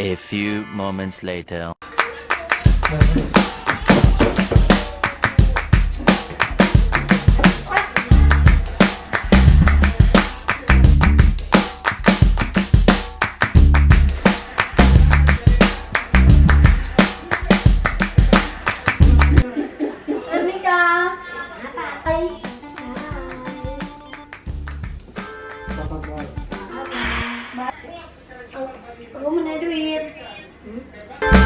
A few moments later. Bye. aku punya duit hmm?